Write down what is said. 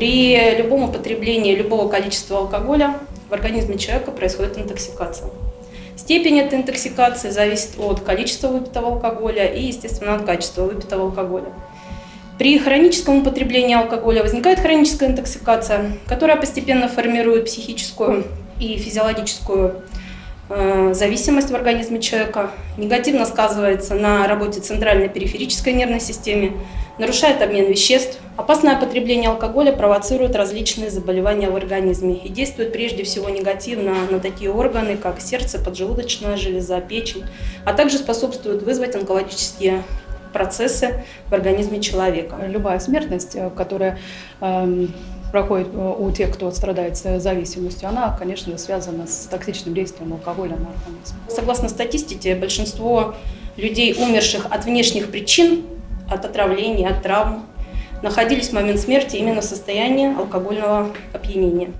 При любом употреблении любого количества алкоголя в организме человека происходит интоксикация. Степень этой интоксикации зависит от количества выпитого алкоголя и, естественно, от качества выпитого алкоголя. При хроническом употреблении алкоголя возникает хроническая интоксикация, которая постепенно формирует психическую и физиологическую э, зависимость в организме человека, негативно сказывается на работе центральной периферической нервной системы, нарушает обмен веществ. Опасное потребление алкоголя провоцирует различные заболевания в организме и действует прежде всего негативно на такие органы, как сердце, поджелудочная железа, печень, а также способствует вызвать онкологические процессы в организме человека. Любая смертность, э, которая э, проходит э, у тех, кто страдает зависимостью, она, конечно, связана с токсичным действием алкоголя на организм. Согласно статистике, большинство людей, умерших от внешних причин, от отравлений, от травм, находились в момент смерти именно в состоянии алкогольного опьянения.